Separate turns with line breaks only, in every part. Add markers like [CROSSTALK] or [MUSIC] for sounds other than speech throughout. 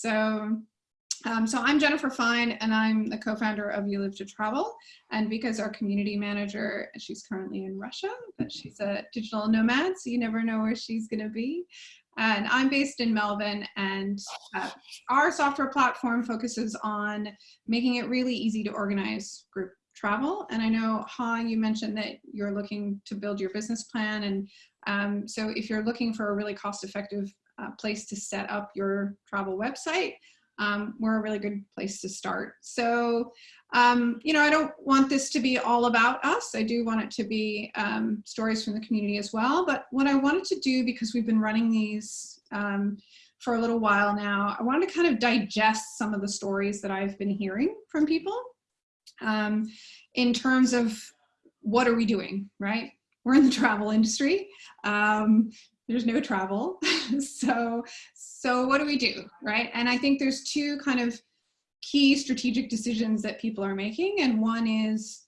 So, um, so I'm Jennifer Fine and I'm the co-founder of You Live to Travel. And because our community manager, she's currently in Russia, but she's a digital nomad, so you never know where she's gonna be. And I'm based in Melbourne and uh, our software platform focuses on making it really easy to organize group travel. And I know, Ha, you mentioned that you're looking to build your business plan. And um, so if you're looking for a really cost-effective uh, place to set up your travel website, um, we're a really good place to start. So, um, you know, I don't want this to be all about us. I do want it to be um, stories from the community as well. But what I wanted to do, because we've been running these um, for a little while now, I wanted to kind of digest some of the stories that I've been hearing from people um, in terms of what are we doing, right? We're in the travel industry. There's no travel. [LAUGHS] so, so what do we do, right? And I think there's two kind of key strategic decisions that people are making. And one is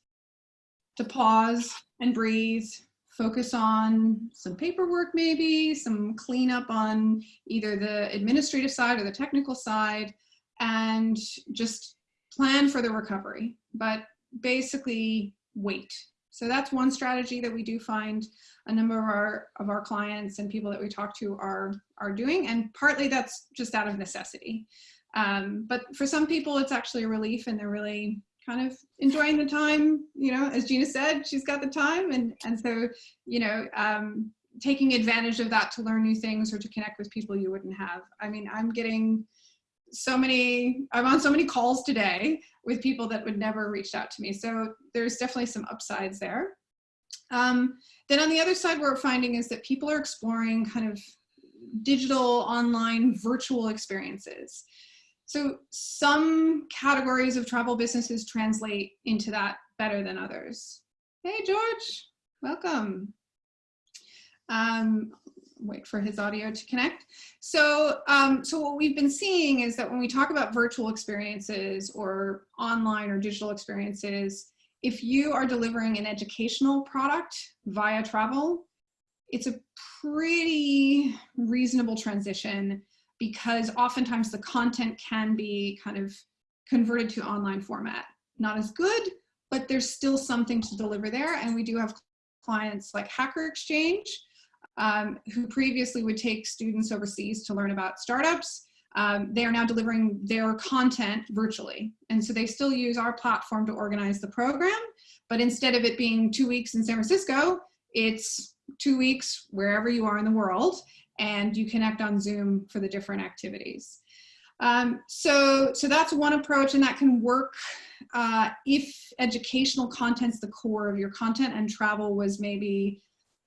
to pause and breathe, focus on some paperwork maybe, some cleanup on either the administrative side or the technical side, and just plan for the recovery. But basically wait so that's one strategy that we do find a number of our of our clients and people that we talk to are are doing, and partly that's just out of necessity. Um, but for some people, it's actually a relief, and they're really kind of enjoying the time. You know, as Gina said, she's got the time, and and so you know, um, taking advantage of that to learn new things or to connect with people you wouldn't have. I mean, I'm getting so many, I'm on so many calls today with people that would never reached out to me. So there's definitely some upsides there. Um, then on the other side, what we're finding is that people are exploring kind of digital, online, virtual experiences. So some categories of travel businesses translate into that better than others. Hey, George, welcome. Um, wait for his audio to connect. So, um, so what we've been seeing is that when we talk about virtual experiences or online or digital experiences, if you are delivering an educational product via travel, it's a pretty reasonable transition because oftentimes the content can be kind of converted to online format. Not as good, but there's still something to deliver there. And we do have clients like Hacker Exchange, um, who previously would take students overseas to learn about startups. Um, they are now delivering their content virtually. And so they still use our platform to organize the program, but instead of it being two weeks in San Francisco, it's two weeks wherever you are in the world and you connect on Zoom for the different activities. Um, so, so that's one approach and that can work uh, if educational content's the core of your content and travel was maybe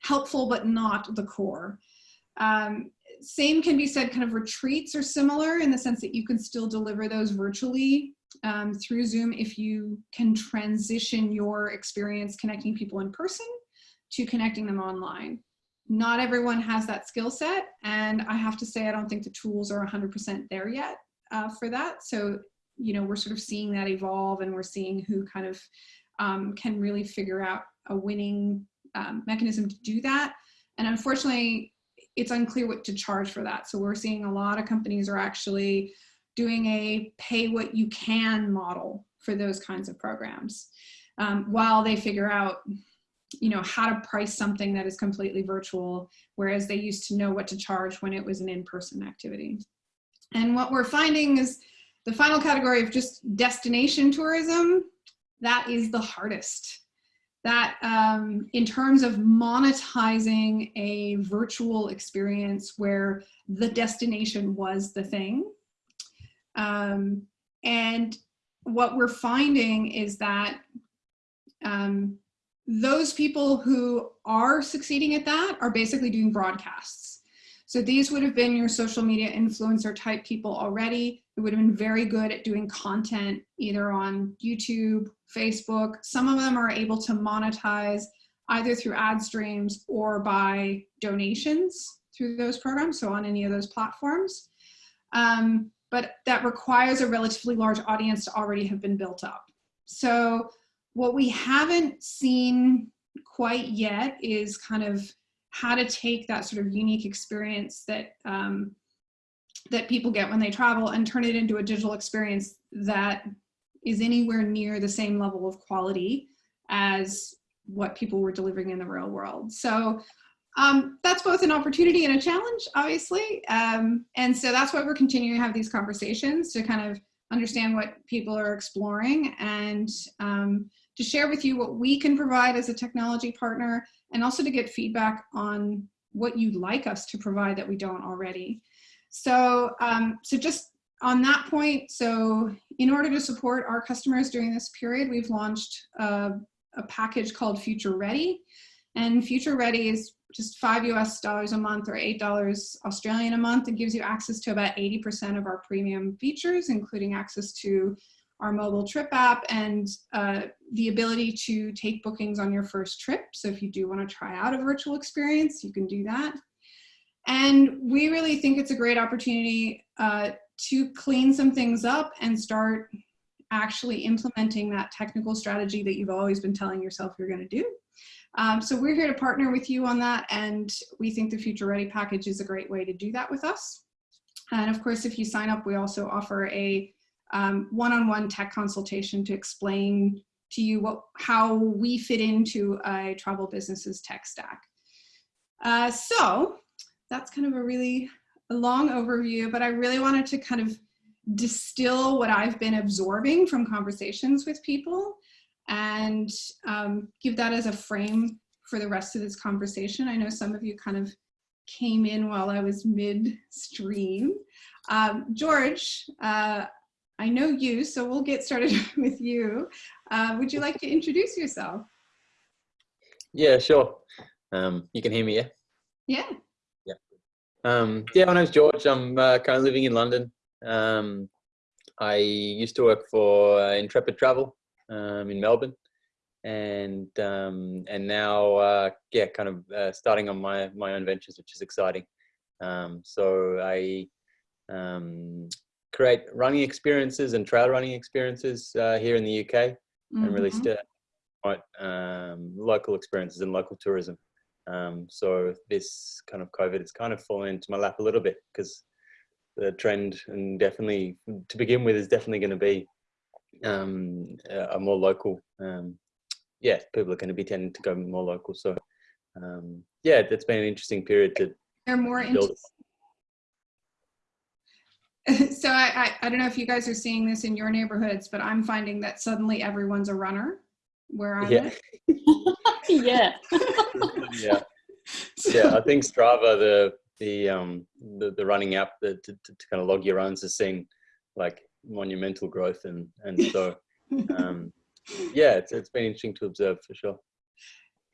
helpful but not the core. Um, same can be said kind of retreats are similar in the sense that you can still deliver those virtually um, through Zoom if you can transition your experience connecting people in person to connecting them online. Not everyone has that skill set and I have to say I don't think the tools are 100% there yet uh, for that. So, you know, we're sort of seeing that evolve and we're seeing who kind of um, can really figure out a winning um, mechanism to do that. And unfortunately, it's unclear what to charge for that. So we're seeing a lot of companies are actually doing a pay what you can model for those kinds of programs um, while they figure out you know how to price something that is completely virtual whereas they used to know what to charge when it was an in-person activity and what we're finding is the final category of just destination tourism that is the hardest that um, in terms of monetizing a virtual experience where the destination was the thing. Um, and what we're finding is that um, those people who are succeeding at that are basically doing broadcasts. So these would have been your social media influencer type people already. who would have been very good at doing content either on YouTube, Facebook. Some of them are able to monetize either through ad streams or by donations through those programs, so on any of those platforms. Um, but that requires a relatively large audience to already have been built up. So what we haven't seen quite yet is kind of how to take that sort of unique experience that um, that people get when they travel and turn it into a digital experience that is anywhere near the same level of quality as what people were delivering in the real world. So um, that's both an opportunity and a challenge, obviously. Um, and so that's why we're continuing to have these conversations to kind of understand what people are exploring and um, to share with you what we can provide as a technology partner and also to get feedback on what you'd like us to provide that we don't already. So, um, so just on that point, so in order to support our customers during this period, we've launched a, a package called Future Ready. And Future Ready is just five US dollars a month or eight dollars Australian a month. It gives you access to about 80% of our premium features, including access to our mobile trip app and uh, the ability to take bookings on your first trip. So if you do want to try out a virtual experience, you can do that. And we really think it's a great opportunity uh, to clean some things up and start actually implementing that technical strategy that you've always been telling yourself you're going to do. Um, so we're here to partner with you on that and we think the Future Ready package is a great way to do that with us. And of course, if you sign up, we also offer a um, one-on-one um, -on -one tech consultation to explain to you what, how we fit into a travel business's tech stack. Uh, so that's kind of a really long overview, but I really wanted to kind of distill what I've been absorbing from conversations with people and um, give that as a frame for the rest of this conversation. I know some of you kind of came in while I was midstream. Um, George, uh, I know you, so we'll get started [LAUGHS] with you. Uh, would you like to introduce yourself?
Yeah, sure. Um, you can hear me, yeah?
Yeah.
Yeah. Um, yeah, my name's George. I'm uh, currently living in London. Um, I used to work for uh, Intrepid Travel um, in Melbourne, and um, and now uh, yeah, kind of uh, starting on my my own ventures, which is exciting. Um, so I um, create running experiences and trail running experiences uh, here in the UK mm -hmm. and really mm-hmm. promote um, local experiences and local tourism. Um, so this kind of COVID has kind of fallen into my lap a little bit because the trend and definitely to begin with is definitely going to be um, a more local. Um, yeah, people are going to be tending to go more local. So um, yeah, it's been an interesting period to.
They're more interesting [LAUGHS] so I, I, I, don't know if you guys are seeing this in your neighborhoods, but I'm finding that suddenly everyone's a runner where I
yeah.
live. [LAUGHS]
yeah.
yeah. Yeah. I think Strava, the the um the, the running app that to, to, to kind of log your runs has seen like monumental growth and and so [LAUGHS] um yeah it's it's been interesting to observe for sure.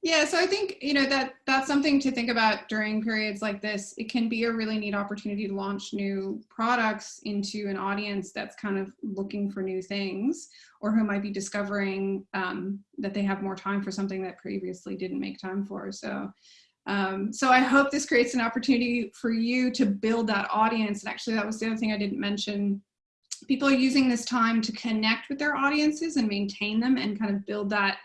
Yeah, so I think, you know, that that's something to think about during periods like this. It can be a really neat opportunity to launch new products into an audience that's kind of looking for new things or who might be discovering um, that they have more time for something that previously didn't make time for. So, um, so I hope this creates an opportunity for you to build that audience. And actually that was the other thing I didn't mention. People are using this time to connect with their audiences and maintain them and kind of build that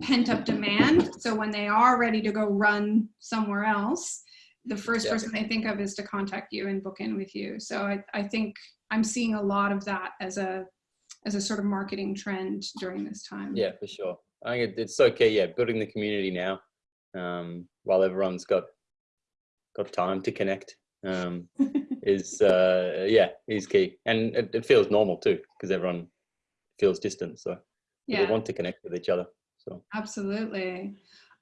pent up demand. So when they are ready to go run somewhere else, the first yeah. person they think of is to contact you and book in with you. So I, I think I'm seeing a lot of that as a as a sort of marketing trend during this time.
Yeah, for sure. I think it's okay. Yeah, building the community now, um, while everyone's got got time to connect, um, [LAUGHS] is uh, yeah, is key, and it, it feels normal too because everyone feels distant, so yeah. they want to connect with each other. So
absolutely.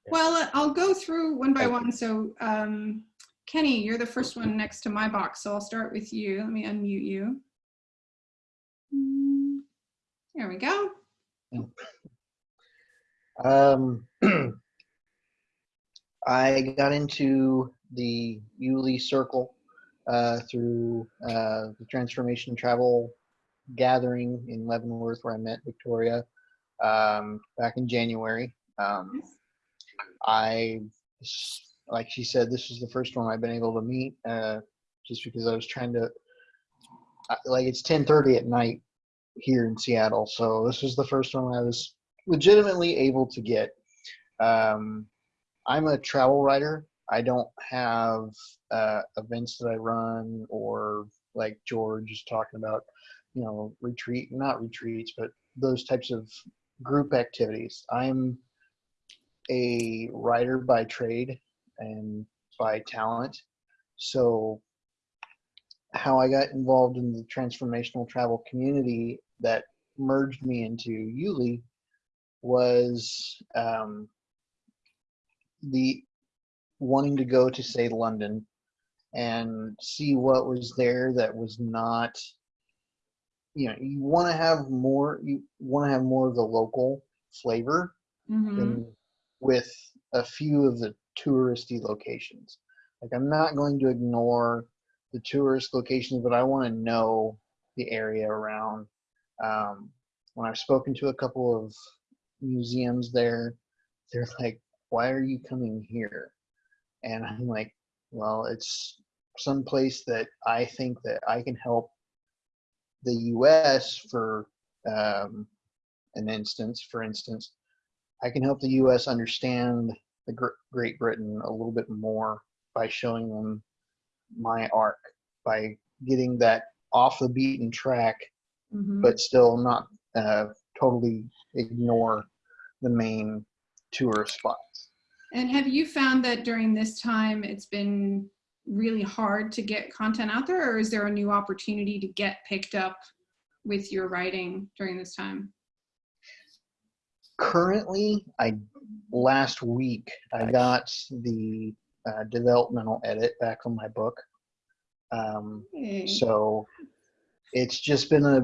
Yeah. Well, I'll go through one by one. So um, Kenny, you're the first one next to my box, so I'll start with you. Let me unmute you. There we go.
Um, [CLEARS THROAT] I got into the Yuli Circle uh, through uh, the Transformation Travel Gathering in Leavenworth, where I met Victoria um, back in January. Um, I, like she said, this is the first one I've been able to meet, uh, just because I was trying to, like it's 10:30 at night here in Seattle, so this was the first one I was legitimately able to get. Um, I'm a travel writer. I don't have uh, events that I run or like George is talking about, you know, retreat, not retreats, but those types of group activities. I'm a writer by trade and by talent. So how I got involved in the transformational travel community that merged me into Yuli was um, the wanting to go to say London and see what was there that was not you know you want to have more you want to have more of the local flavor
Mhm.
than with a few of the touristy locations. Like i'm not going to ignore the tourist locations but i want to know the area around. Um, when i've spoken to a couple of museums there they're [LAUGHS] like why are you coming here? And i'm like well it's some place that i think that i can help the us for um, an instance for instance i can help the us understand the Gr- great britain a little bit more by showing them my arc by getting that off the beaten track
Mhm.
but still not uh, totally ignore the main tourist spots
And have you found that during this time it's been really hard to get content out there, or is there a new opportunity to get picked up with your writing during this time?
currently i last week i got the uh, developmental edit back on my book um,
Hey.
so it's just been a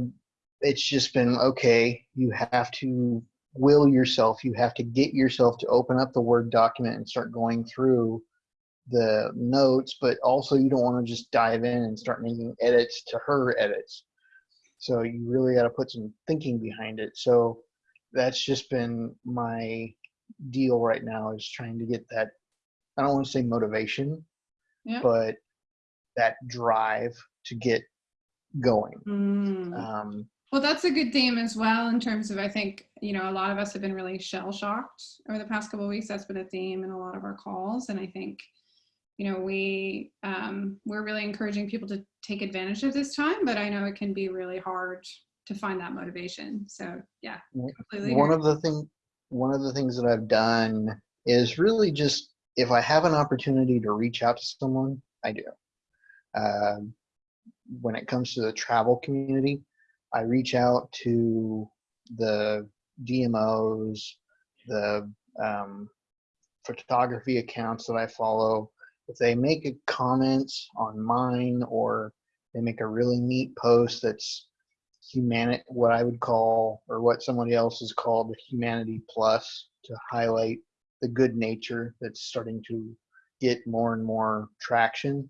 it's just been okay you have to will yourself you have to get yourself to open up the word document and start going through the notes but also you don't want to just dive in and start making edits to her edits so you really got to put some thinking behind it so that's just been my deal right now is trying to get that i don't want to say motivation
Yeah.
but that drive to get going
Mm.
um,
Well, that's a good theme as well in terms of I think you know a lot of us have been really shell shocked over the past couple of weeks. That's been a theme in a lot of our calls, and I think you know we um, we're really encouraging people to take advantage of this time, but I know it can be really hard to find that motivation. So yeah, completely.
one
agree.
of the thing one of the things that i've done is really just if i have an opportunity to reach out to someone i do um, when it comes to the travel community i reach out to the dmos the um, photography accounts that i follow if they make a comment on mine or they make a really neat post that's humanity what i would call or what somebody else has called the humanity plus to highlight the good nature that's starting to get more and more traction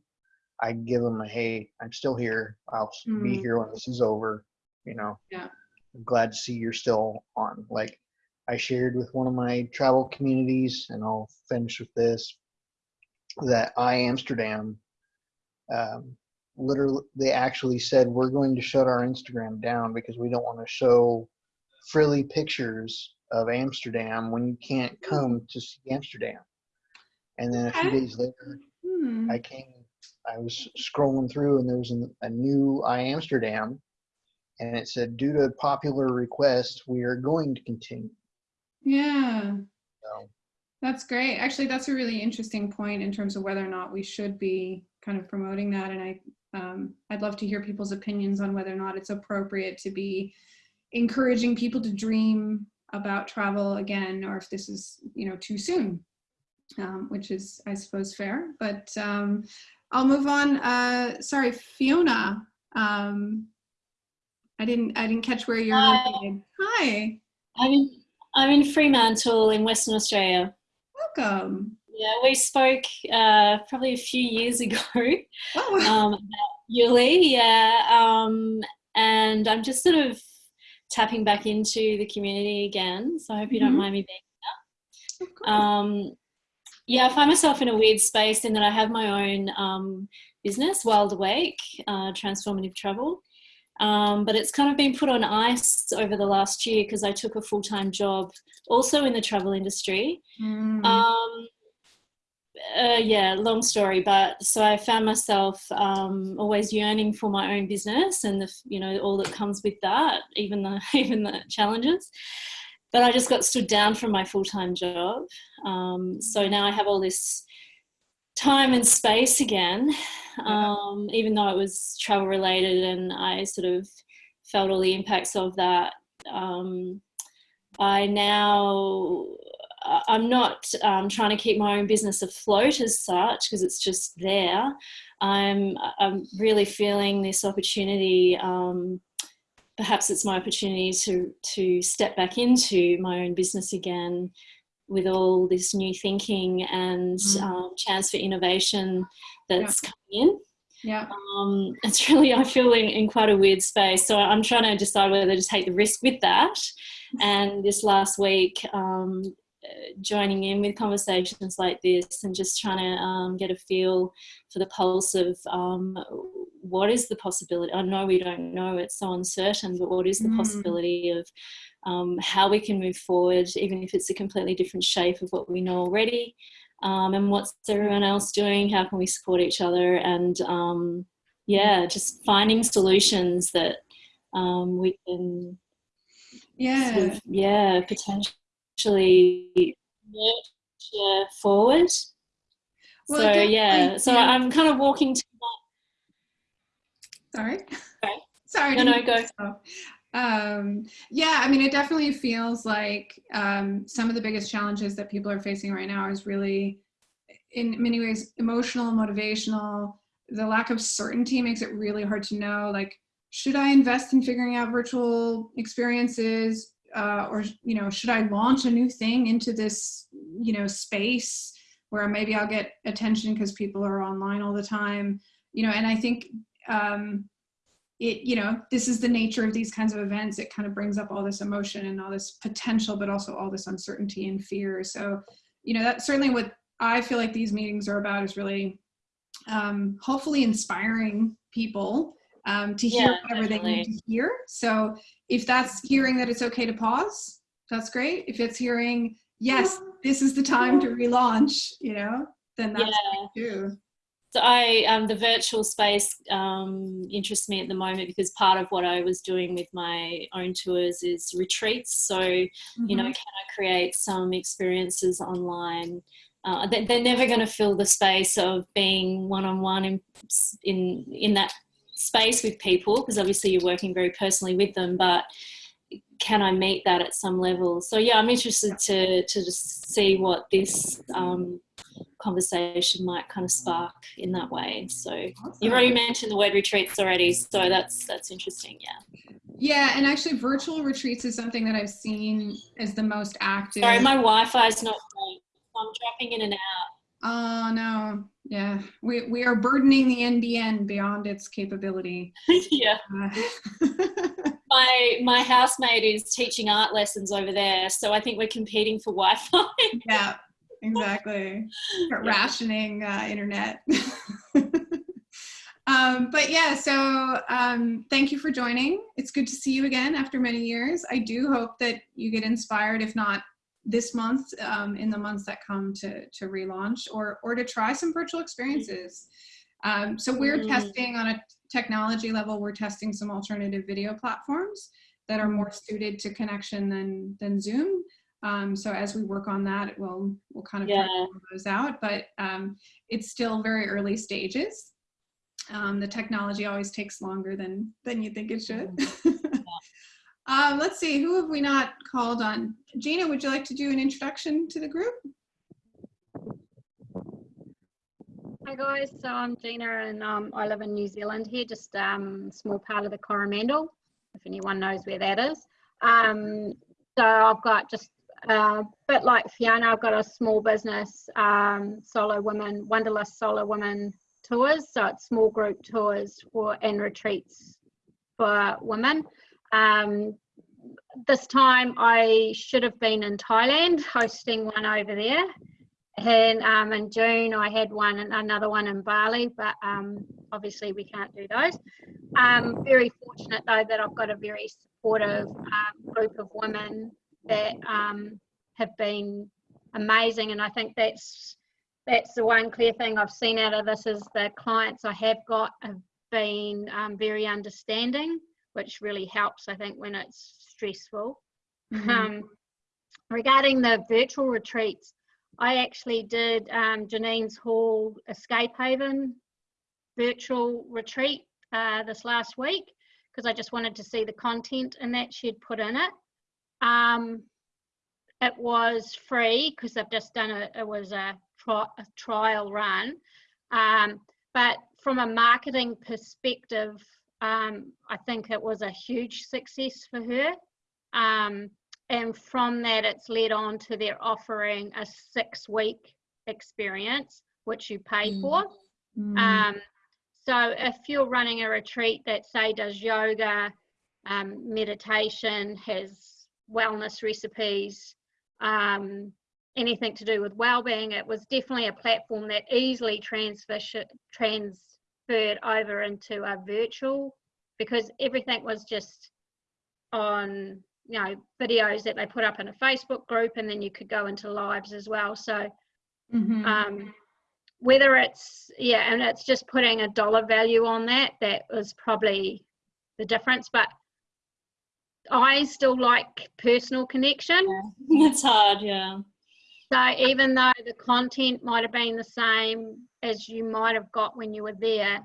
i give them a hey i'm still here i'll s- be
Mm.
here when this is over you know
Yeah.
i'm glad to see you're still on like i shared with one of my travel communities and i'll finish with this that i amsterdam um, literally they actually said we're going to shut our instagram down because we don't want to show frilly pictures of amsterdam when you can't come to see amsterdam and then a few days later
Hmm.
i came i was scrolling through and there was an, a new i amsterdam and it said due to popular request we are going to continue
Yeah.
so
That's great. Actually, that's a really interesting point in terms of whether or not we should be kind of promoting that. And I, um, I'd love to hear people's opinions on whether or not it's appropriate to be encouraging people to dream about travel again, or if this is, you know, too soon, um, which is, I suppose, fair. But um, I'll move on. Uh, sorry, Fiona. Um, I didn't, I didn't catch where you're
Hi.
located. Hi,
I'm in, I'm in Fremantle in Western Australia.
Welcome.
Yeah, we spoke uh, probably a few years [LAUGHS] ago
Oh,
um, about Yuli. Yeah, um, and I'm just sort of tapping back into the community again. So I hope you
Mhm.
don't mind me being.
here.
Um, yeah, I find myself in a weird space in that I have my own um, business, Wild Awake, uh, Transformative Travel. Um, but it's kind of been put on ice over the last year because I took a full time job also in the travel industry.
Mm.
Um, uh, yeah, long story, but so I found myself um, always yearning for my own business and the, you know all that comes with that, even the [LAUGHS] even the challenges. But I just got stood down from my full time job, um, so now I have all this time and space again, um, even though it was travel related, and I sort of felt all the impacts of that. Um, I now I'm not um, trying to keep my own business afloat as such because it's just there. I'm I'm really feeling this opportunity. Um, perhaps it's my opportunity to to step back into my own business again with all this new thinking and
Mm.
um, chance for innovation that's coming in.
Yeah.
Um, it's [LAUGHS] really I feel in, in quite a weird space. So I'm trying to decide whether to take the risk with that. And this last week, um, joining in with conversations like this and just trying to um, get a feel for the pulse of um, what is the possibility. I know we don't know; it's so uncertain. But what is the
Mm.
possibility of um, how we can move forward, even if it's a completely different shape of what we know already? Um, and what's everyone else doing? How can we support each other? And um, yeah, just finding solutions that um, we can
Yeah.
sort of, yeah, potentially nurture forward.
Well,
so yeah, so
yeah.
I'm kind of walking to
Sorry. [LAUGHS]
Sorry.
Sorry.
No, no, go.
so. Um, yeah, I mean, it definitely feels like um, some of the biggest challenges that people are facing right now is really, in many ways, emotional, motivational. The lack of certainty makes it really hard to know, like, should I invest in figuring out virtual experiences, uh, or you know, should I launch a new thing into this, you know, space where maybe I'll get attention because people are online all the time, you know? And I think um, it you know this is the nature of these kinds of events it kind of brings up all this emotion and all this potential but also all this uncertainty and fear so you know that's certainly what i feel like these meetings are about is really um, hopefully inspiring people um, to hear
Yeah,
whatever they need to hear so if that's hearing that it's okay to pause that's great if it's hearing yes this is the time to relaunch you know then that's
yeah.
too
So I, um, the virtual space um, interests me at the moment because part of what I was doing with my own tours is retreats. So you know,
Mhm.
can I create some experiences online? Uh, they- they're never going to fill the space of being one-on-one in in in that space with people because obviously you're working very personally with them. But can I meet that at some level? So yeah, I'm interested to to just see what this um, conversation might kind of spark in that way. So you've already mentioned the word retreats already, so that's that's interesting. Yeah.
Yeah, and actually, virtual retreats is something that I've seen as the most active.
Sorry, my Wi-Fi is not great. I'm dropping in and out.
Oh no, yeah, we we are burdening the NBN beyond its capability. [LAUGHS]
yeah.
Uh, [LAUGHS]
My my housemate is teaching art lessons over there, so I think we're competing for Wi-Fi. [LAUGHS]
yeah, exactly.
Yeah.
Rationing uh, internet. um, but yeah, so um, thank you for joining. It's good to see you again after many years. I do hope that you get inspired, if not this month, um, in the months that come to to relaunch or or to try some virtual experiences. Um, so we're
Mm.
testing on a technology level. We're testing some alternative video platforms that are more suited to connection than than Zoom. Um, so as we work on that, we'll we'll kind of
Yeah.
those out. But um, it's still very early stages. Um, the technology always takes longer than than you think it should. [LAUGHS] um, let's see, who have we not called on? Gina, would you like to do an introduction to the group?
Hi guys, so I'm Gina and um, I live in New Zealand here, just um, small part of the Coromandel, if anyone knows where that is. Um, so I've got just a bit like Fiona, I've got a small business, um, solo women, Wonderlust solo women tours. So it's small group tours for and retreats for women. Um, this time I should have been in Thailand hosting one over there and um, in June I had one and another one in Bali, but um, obviously we can't do those. Um, very fortunate though that I've got a very supportive um, group of women that um, have been amazing, and I think that's that's the one clear thing I've seen out of this is the clients I have got have been very understanding, which really helps, I think, when it's stressful.
Mhm.
Um, regarding the virtual retreats, I actually did um, Janine's Hall Escape Haven virtual retreat uh, this last week because I just wanted to see the content and that she'd put in it. Um, it was free because I've just done it. it was a, tri- a trial run. Um, but from a marketing perspective, um, I think it was a huge success for her. Um, and from that, it's led on to their offering a six week experience, which you pay
Mm.
for.
Mm.
Um, so if you're running a retreat that say does yoga, um, meditation, has wellness recipes, um, anything to do with well-being, it was definitely a platform that easily transfer, transferred over into a virtual because everything was just on you know videos that they put up in a Facebook group and then you could go into lives as well. So
Mhm.
um, whether it's yeah and it's just putting a dollar value on that that was probably the difference but i still like personal connection [LAUGHS]
it's hard, yeah.
so even though the content might have been the same as you might have got when you were there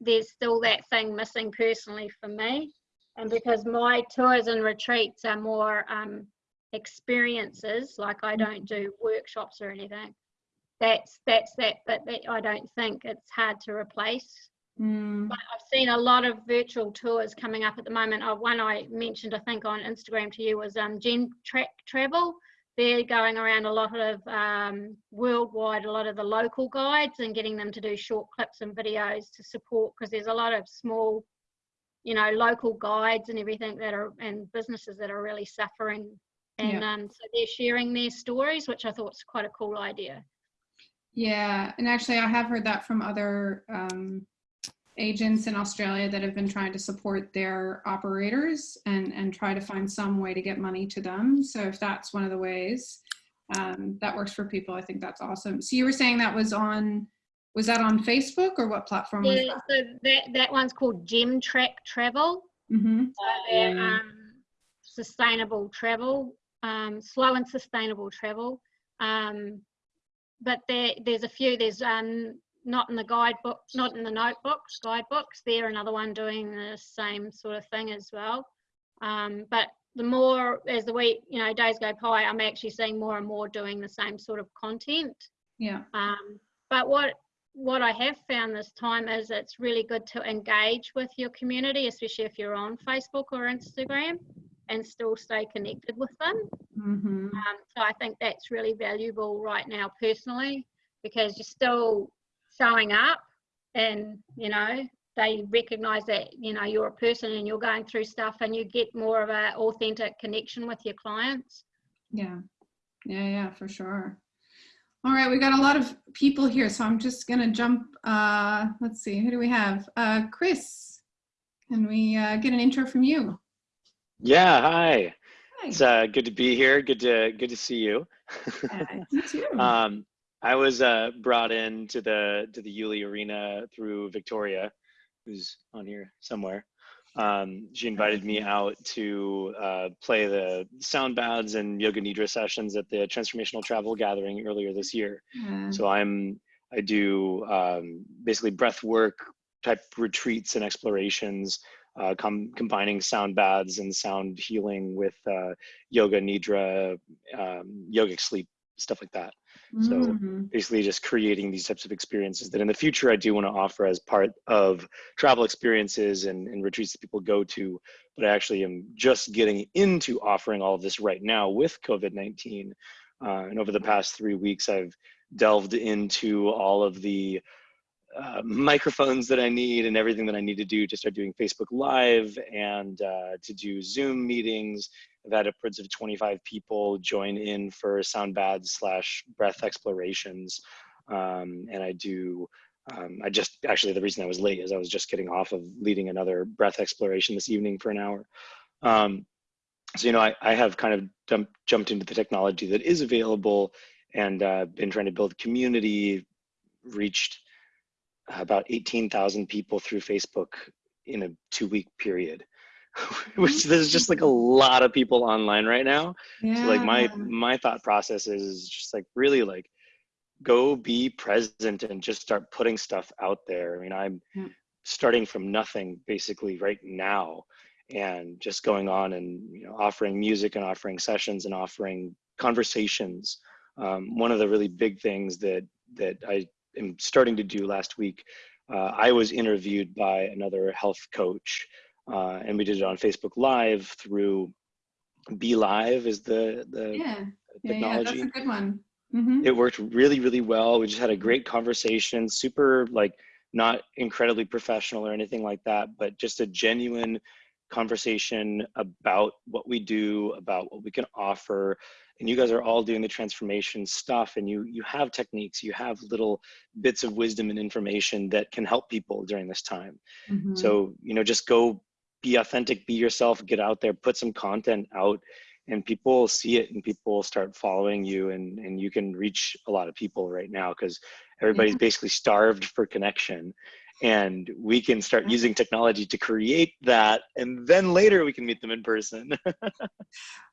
there's still that thing missing personally for me and because my tours and retreats are more um, experiences like i don't do workshops or anything that's that's that but that i don't think it's hard to replace.
Mm.
but i've seen a lot of virtual tours coming up at the moment. Uh, one i mentioned i think on instagram to you was um gen track travel. They're going around a lot of um, worldwide a lot of the local guides and getting them to do short clips and videos to support because there's a lot of small you know local guides and everything that are and businesses that are really suffering and um, so they're sharing their stories which i thought was quite a cool idea
Yeah, and actually, I have heard that from other um, agents in Australia that have been trying to support their operators and and try to find some way to get money to them. So if that's one of the ways um, that works for people, I think that's awesome. So you were saying that was on, was that on Facebook or what platform was
yeah
that?
so that that one's called gem track travel
Mm-hmm.
So they're
Um,
um, sustainable travel, um, slow and sustainable travel. Um, but there, there's a few. There's um, not in the guidebook, not in the notebooks, guidebooks. They're another one doing the same sort of thing as well. Um, but the more as the week, you know, days go by, I'm actually seeing more and more doing the same sort of content.
Yeah.
Um, but what what I have found this time is it's really good to engage with your community, especially if you're on Facebook or Instagram, and still stay connected with them.
Mm-hmm.
Um, so I think that's really valuable right now, personally, because you're still showing up, and you know they recognise that you know you're a person and you're going through stuff, and you get more of an authentic connection with your clients.
Yeah. Yeah, yeah, for sure. All right, we got a lot of people here, so I'm just gonna jump. Uh, let's see, who do we have? Uh, Chris, can we uh, get an intro from you?
Yeah, hi.
Hi.
It's uh, good to be here. Good to good to see you.
Uh, [LAUGHS] you too.
um, I was uh, brought in to the to the Yuli Arena through Victoria, who's on here somewhere. Um, she invited me out to uh, play the sound baths and yoga nidra sessions at the Transformational Travel Gathering earlier this year.
Yeah.
So I'm I do um, basically breath work type retreats and explorations, uh, com- combining sound baths and sound healing with uh, yoga nidra, um, yogic sleep, stuff like that. So
Mhm.
basically, just creating these types of experiences that in the future I do want to offer as part of travel experiences and, and retreats that people go to. But I actually am just getting into offering all of this right now with COVID 19. Uh, and over the past three weeks, I've delved into all of the uh, microphones that I need and everything that I need to do to start doing Facebook Live and uh, to do Zoom meetings. I've had upwards of 25 people join in for sound baths slash breath explorations. Um, and I do, um, I just actually, the reason I was late is I was just getting off of leading another breath exploration this evening for an hour. Um, so, you know, I, I have kind of dump, jumped into the technology that is available and uh, been trying to build community, reached about 18,000 people through Facebook in a two week period, [LAUGHS] which there's just like a lot of people online right now.
Yeah.
So like my my thought process is just like really like go be present and just start putting stuff out there. I mean, I'm
Yeah.
starting from nothing basically right now and just going on and you know offering music and offering sessions and offering conversations. Um, one of the really big things that that I am starting to do last week, uh, I was interviewed by another health coach, uh, and we did it on Facebook Live through Be Live is the the
yeah. Yeah, yeah,
technology
that's a good one. hmm
it worked really really well we just had a great conversation super like not incredibly professional or anything like that but just a genuine conversation about what we do about what we can offer and you guys are all doing the transformation stuff and you you have techniques you have little bits of wisdom and information that can help people during this time
Mm-hmm.
so, you know, just go be authentic, be yourself, get out there, put some content out, and people see it and people start following you. And, and you can reach a lot of people right now because everybody's basically starved for connection. And we can start
Yeah.
using technology to create that. And then later we can meet them in person. [LAUGHS]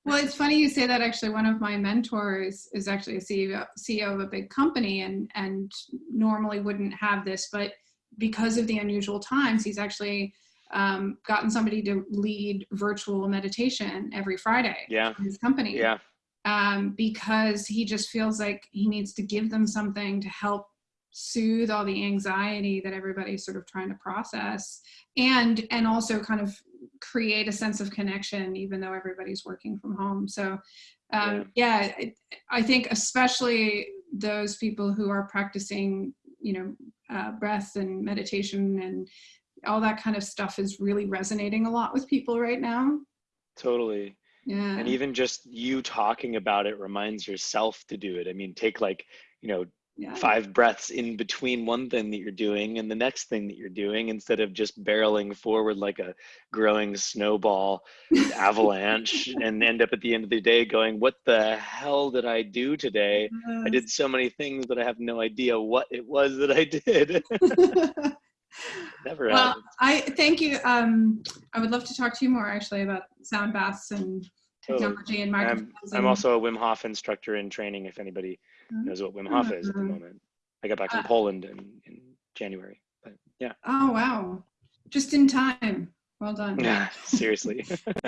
Well, it's funny you say that. Actually, one of my mentors is actually a CEO, CEO of a big company, and and normally wouldn't have this, but because of the unusual times, he's actually um, gotten somebody to lead virtual meditation every Friday
yeah.
in his company.
Yeah.
um, because he just feels like he needs to give them something to help soothe all the anxiety that everybody's sort of trying to process and and also kind of create a sense of connection even though everybody's working from home so um, yeah, I, I think especially those people who are practicing you know uh, breath and meditation and all that kind of stuff is really resonating a lot with people right now.
Totally.
yeah.
And even just you talking about it reminds yourself to do it. I mean, take like, you know,
yeah.
five breaths in between one thing that you're doing and the next thing that you're doing instead of just barreling forward like a growing snowball avalanche [LAUGHS] and end up at the end of the day going what the hell did i do today? I did so many things that i have no idea what it was that i did [LAUGHS] [LAUGHS] never
well,
happens
I thank you. Um, I would love to talk to you more actually about sound baths and
Totally.
technology and
I'm,
microphones.
I'm also a wim hof instructor in training if anybody knows what wim hof is at the
Mhm.
moment i got back from
Uh,
poland in, in january but yeah
Oh wow! Just in time. Well done.
yeah [LAUGHS] seriously [LAUGHS]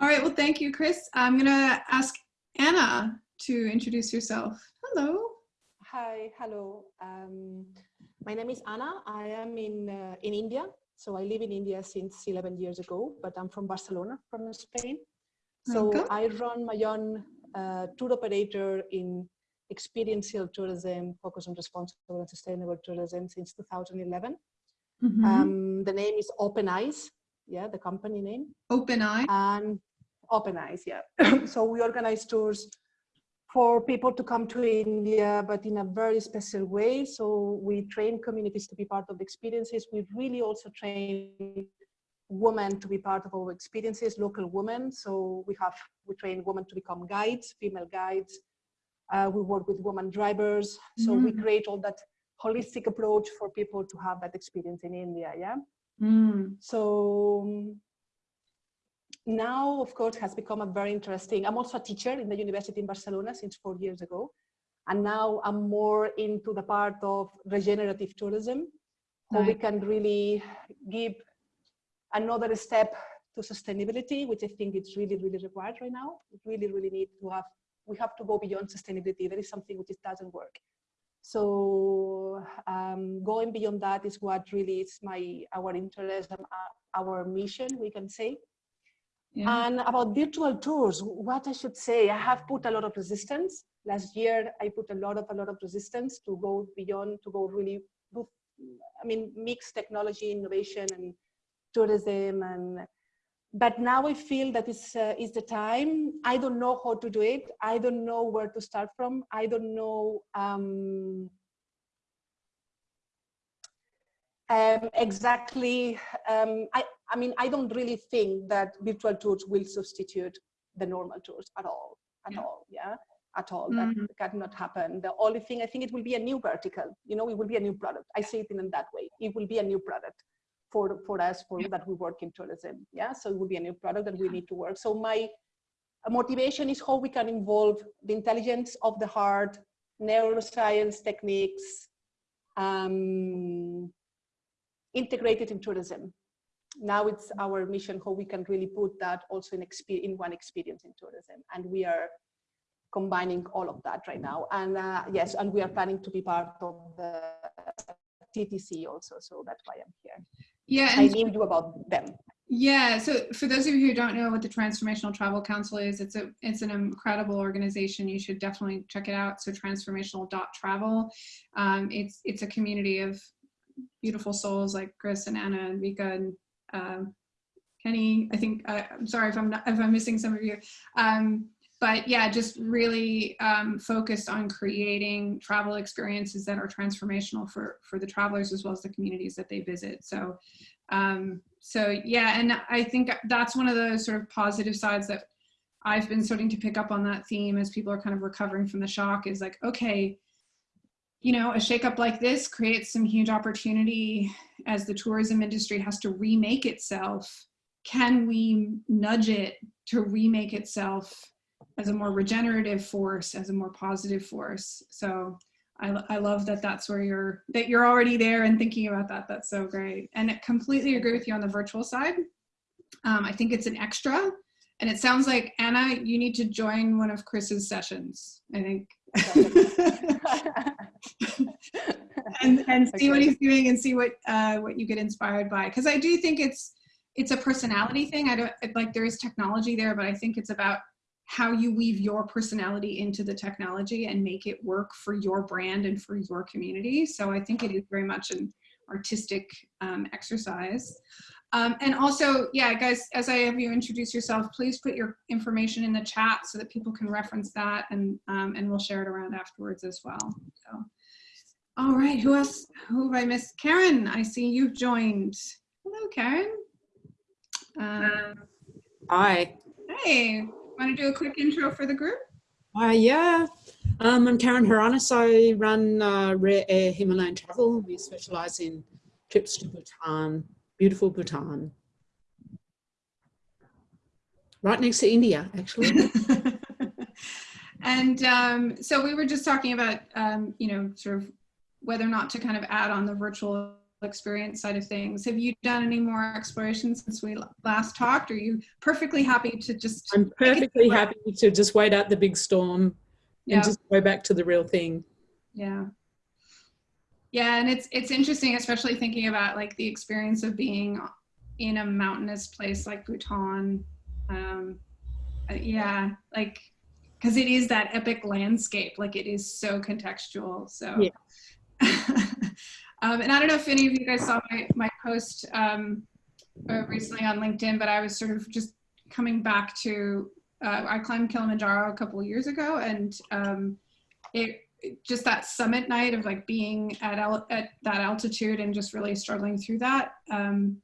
All right. Well, thank you, Chris. I'm gonna ask Anna to introduce yourself. Hello.
Hi, hello. Um, my name is Anna. I am in uh, in India. So I live in India since 11 years ago, but I'm from Barcelona, from Spain. So
Okay.
I run my own uh, tour operator in experiential tourism, focus on responsible and sustainable tourism since 2011.
Mhm.
Um, the name is Open Eyes, yeah, the company name
Open eye.
and open eyes yeah [COUGHS] so we organize tours for people to come to india but in a very special way. So we train communities to be part of the experiences. We really also train women to be part of our experiences local women. So we have we train women to become guides female guides. Uh, we work with women drivers. So we
Mm.
create all that holistic approach for people to have that experience in india yeah?
Mm.
so um, now, of course, has become a very interesting. I'm also a teacher in the university in Barcelona since four years ago. And now I'm more into the part of regenerative tourism, where we can really give another step to sustainability, which I think it's really, really required right now. We really, really need to have, we have to go beyond sustainability. There is something which doesn't work. So um, going beyond that is what really is my, our interest, and uh, our mission, we can say.
Yeah.
And about virtual tours, what I should say, I have put a lot of resistance. Last year, I put a lot of a lot of resistance to go beyond, to go really, I mean, mix technology, innovation, and tourism. And but now I feel that it's uh, is the time. I don't know how to do it. I don't know where to start from. I don't know. Um, um, exactly. Um, I, I mean, I don't really think that virtual tours will substitute the normal tours at all. At
Yeah.
all. Yeah. at all.
Mhm.
That cannot happen. The only thing I think it will be a new vertical. You know, it will be a new product. I see it in that way. It will be a new product for for us for that we work in tourism. Yeah, so it will be a new product that we need to work. So my motivation is how we can involve the intelligence of the heart, neuroscience techniques, um, integrated in tourism. Now it's our mission how we can really put that also in, in one experience in tourism. And we are combining all of that right now. And uh, yes, and we are planning to be part of the TTC also. So that's why I'm here.
Yeah,
I knew you about them.
Yeah, so for those of you who don't know what the Transformational Travel Council is, it's a it's an incredible organization. You should definitely check it out. So transformational.travel. Um, it's it's a community of beautiful souls like Chris and Anna and Vika and um, Kenny. I think uh, I'm sorry if I'm not if I'm missing some of you. Um, but yeah, just really um, focused on creating travel experiences that are transformational for for the travelers as well as the communities that they visit. So um, so yeah, and I think that's one of the sort of positive sides that I've been starting to pick up on that theme as people are kind of recovering from the shock is like, okay, you know, a shakeup like this creates some huge opportunity as the tourism industry has to remake itself. Can we nudge it to remake itself as a more regenerative force, as a more positive force? So I, I love that that's where you're that you're already there and thinking about that that's so great and I completely agree with you on the virtual side um, i think it's an extra and it sounds like anna you need to join one of chris's sessions i think [LAUGHS] and and see what he's doing and see what uh, what you get inspired by because i do think it's it's a personality thing i don't like there is technology there but i think it's about how you weave your personality into the technology and make it work for your brand and for your community. So I think it is very much an artistic um, exercise. Um, and also, yeah, guys, as I have you introduce yourself, please put your information in the chat so that people can reference that and, um, and we'll share it around afterwards as well. So, all right, who else? Who have I missed? Karen, I see you've joined. Hello, Karen. Um,
Hi.
hey, want to do a quick intro for the group?
Uh, yeah. Um, I'm Karen Haranis. I run uh, Rare Air Himalayan Travel. We specialize in trips to Bhutan, beautiful Bhutan. Right next to India, actually. [LAUGHS]
and um, so we were just talking about, um, you know, sort of whether or not to kind of add on the virtual experience side of things. Have you done any more exploration since we last talked? Are you perfectly happy to just?
I'm perfectly happy to just wait out the big storm
Yeah.
and just go back to the real thing.
Yeah. Yeah, and it's it's interesting, especially thinking about like the experience of being in a mountainous place like Bhutan. Um, uh, yeah, like because it is that epic landscape, like it is so contextual. So,
Yeah. [LAUGHS]
um, and I don't know if any of you guys saw my my post um, uh, recently on LinkedIn, but I was sort of just coming back to uh, I climbed Kilimanjaro a couple of years ago, and um, it just that summit night of like being at, at that altitude and just really struggling through that um,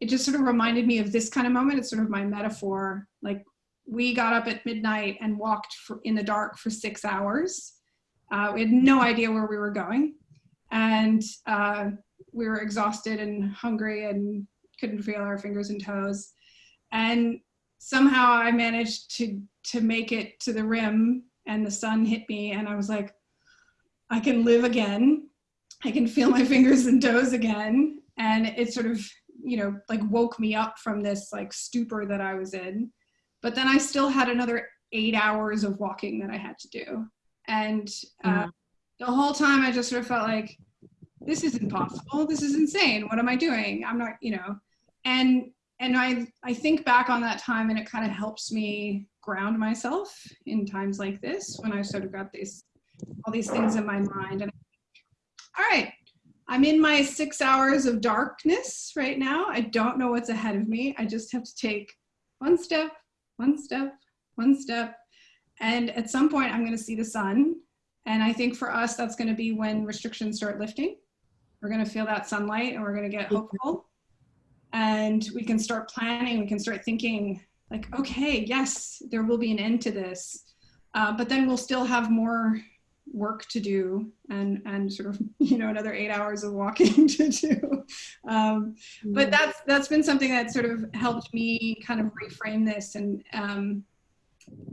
it just sort of reminded me of this kind of moment. It's sort of my metaphor. Like we got up at midnight and walked for, in the dark for six hours. Uh, we had no idea where we were going. And uh, we were exhausted and hungry and couldn't feel our fingers and toes. And somehow i managed to to make it to the rim and the sun hit me. And i was like I can live again. I can feel my [LAUGHS] fingers and toes again. And it sort of, you know, like woke me up from this like stupor that I was in. But then I still had another eight hours of walking that I had to do. And uh, the whole time I just sort of felt like, this is impossible. This is insane. What am I doing? I'm not, you know, and and I I think back on that time and it kind of helps me ground myself in times like this when I sort of got these all these things in my mind. And all right, I'm in my six hours of darkness right now. I don't know what's ahead of me. I just have to take one step, one step, one step. And at some point, I'm going to see the sun. And I think for us, that's going to be when restrictions start lifting. We're going to feel that sunlight and we're going to get hopeful. And we can start planning, we can start thinking, like, okay, yes, there will be an end to this Uh, but then we'll still have more work to do and and sort of [LAUGHS] you know another eight hours of walking [LAUGHS] to do. Um, but that's that's been something that sort of helped me kind of reframe this. And um,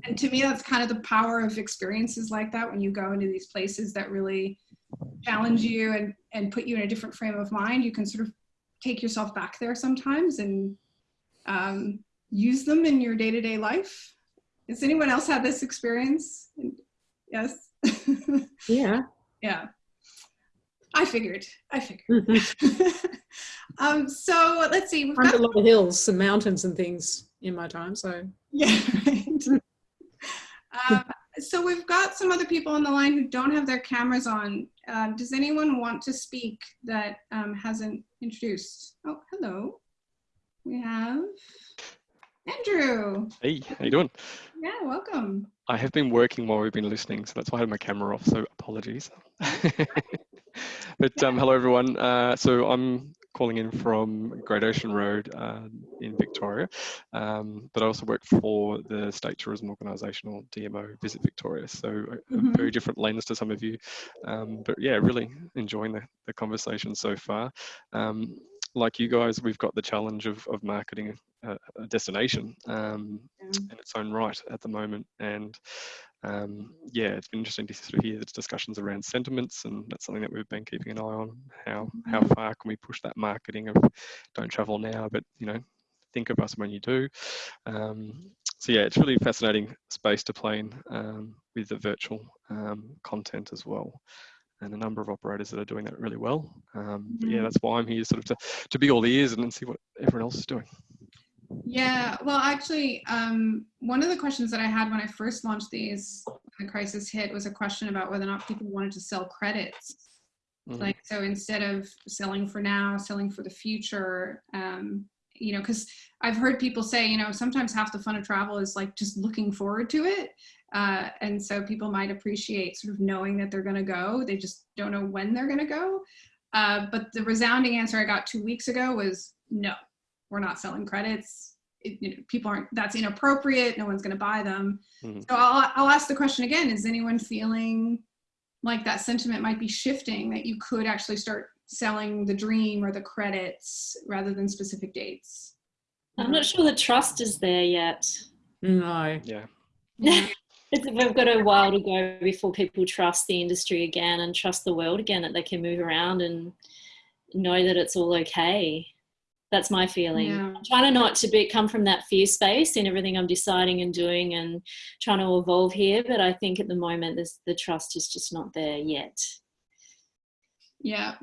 and to me that's kind of the power of experiences like that when you go into these places that really challenge you and and put you in a different frame of mind. You can sort of take yourself back there sometimes and um, use them in your day-to-day life. Has anyone else had this experience? Yes
Yeah. [LAUGHS]
yeah. I figured. I figured. [LAUGHS] Um so let's see. We've
Climbed a lot of hills and mountains and things in my time. So.
Yeah [LAUGHS] right. um, so we've got some other people on the line who don't have their cameras on. Um, does anyone want to speak that um, hasn't introduced? Oh hello. We have andrew.
Hey, how you doing?
Yeah welcome
I have been working while we've been listening, so that's why I had my camera off, so apologies. [LAUGHS] but um, hello everyone. Uh, so I'm calling in from Great Ocean Road uh, in Victoria, um, but I also work for the State Tourism Organisation or DMO Visit Victoria, so a, a
Mhm.
very different lens to some of you. Um, but yeah, really enjoying the, the conversation so far. Um, like you guys, we've got the challenge of, of marketing a, a destination um,
Yeah.
in its own right at the moment. And um, yeah, it's been interesting to sort of hear the discussions around sentiments, and that's something that we've been keeping an eye on. How how far can we push that marketing of don't travel now, but you know, think of us when you do. Um, so yeah, it's really a fascinating space to play in um, with the virtual um, content as well. And a number of operators that are doing that really well. Um, yeah,
Mhm.
that's why I'm here, sort of to, to be all ears and see what everyone else is doing.
Yeah, well, actually, um, one of the questions that I had when I first launched these, when the crisis hit, was a question about whether or not people wanted to sell credits.
Mhm.
Like, so instead of selling for now, selling for the future, um, you know, because I've heard people say, you know, sometimes half the fun of travel is like just looking forward to it. Uh, and so people might appreciate sort of knowing that they're going to go. They just don't know when they're going to go. Uh, but the resounding answer I got two weeks ago was no, we're not selling credits. It, you know, people aren't, that's inappropriate. No one's going to buy them.
Mhm.
So I'll, I'll ask the question again. Is anyone feeling like that sentiment might be shifting that you could actually start selling the dream or the credits rather than specific dates?
I'm not sure the trust is there yet.
no.
Yeah. [LAUGHS]
Yeah.
We've got a while to go before people trust the industry again and trust the world again that they can move around and know that it's all okay. That's my feeling.
Yeah.
I'm trying to not to be come from that fear space in everything I'm deciding and doing and trying to evolve here. But I think at the moment, there's, the trust is just not there yet.
Yeah.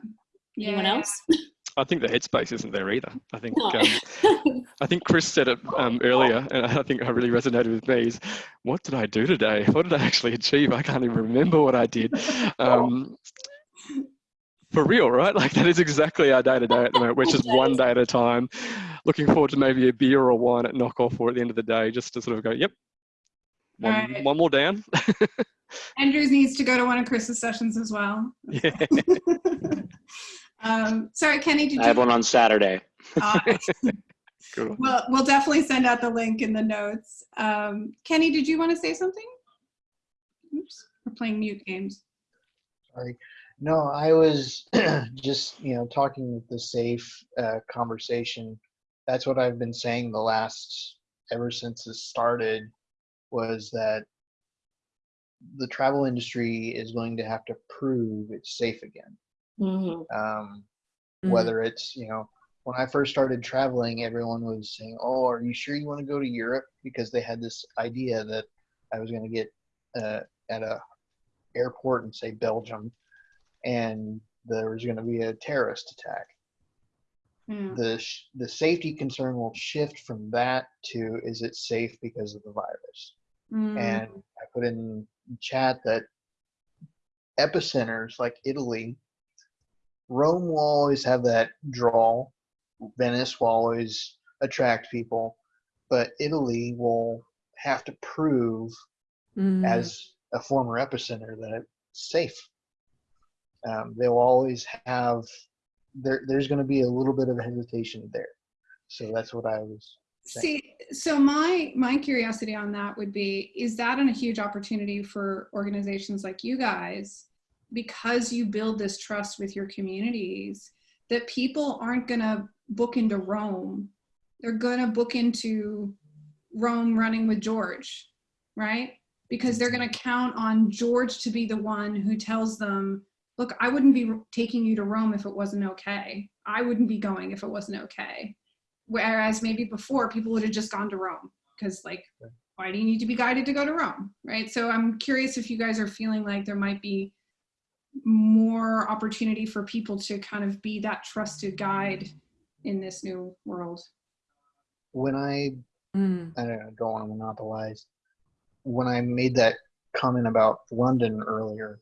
Yeah.
Anyone else? [LAUGHS]
I think the headspace isn't there either. I think
No.
um, [LAUGHS] I think Chris said it um, earlier, and I think I really resonated with me. Is what did I do today? What did I actually achieve? I can't even remember what I did. [LAUGHS] Um, for real, right? [LAUGHS] Like that is exactly our day to day at the moment. We're just one day at a time, looking forward to maybe a beer or wine at knockoff or at the end of the day, just to sort of go, yep, one,
Right.
one more down. [LAUGHS]
Andrews needs to go to one of Chris's sessions as well.
yeah. [LAUGHS]
um, sorry, Kenny, did
I have one on Saturday.
Uh,
Cool.
We'll, we'll definitely send out the link in the notes. Um, Kenny, did you want to say something? Oops, we're playing mute games.
Sorry. No, I was [CLEARS THROAT] just, you know, talking with the safe uh, conversation. That's what I've been saying the last, ever since this started, was that the travel industry is going to have to prove it's safe again.
Mhm.
Um,
Mhm.
whether it's, you know, when I first started traveling, everyone was saying, "Oh, are you sure you want to go to Europe?" Because they had this idea that I was going to get uh, at a airport and say Belgium, and there was going to be a terrorist attack.
Yeah.
The sh- the safety concern will shift from that to is it safe because of the virus?
Mm,
And I put in chat that epicenters like Italy, Rome will always have that draw. Venice will always attract people, but Italy will have to prove
Mm.
as a former epicenter that it's safe. Um, they'll always have there. There's going to be a little bit of hesitation there, so that's what I was
See, so my my curiosity on that would be: is that a huge opportunity for organizations like you guys, because you build this trust with your communities, that people aren't gonna book into Rome, they're gonna book into Rome running with George, right? Because they're gonna count on George to be the one who tells them, "Look, I wouldn't be taking you to Rome if it wasn't okay. I wouldn't be going if it wasn't okay." Whereas maybe before people would have just gone to Rome because like, why do you need to be guided to go to Rome, right? So I'm curious if you guys are feeling like there might be more opportunity for people to kind of be that trusted guide in this new world.
When I
Mm.
I don't, know, don't want to monopolize. When I made that comment about London earlier,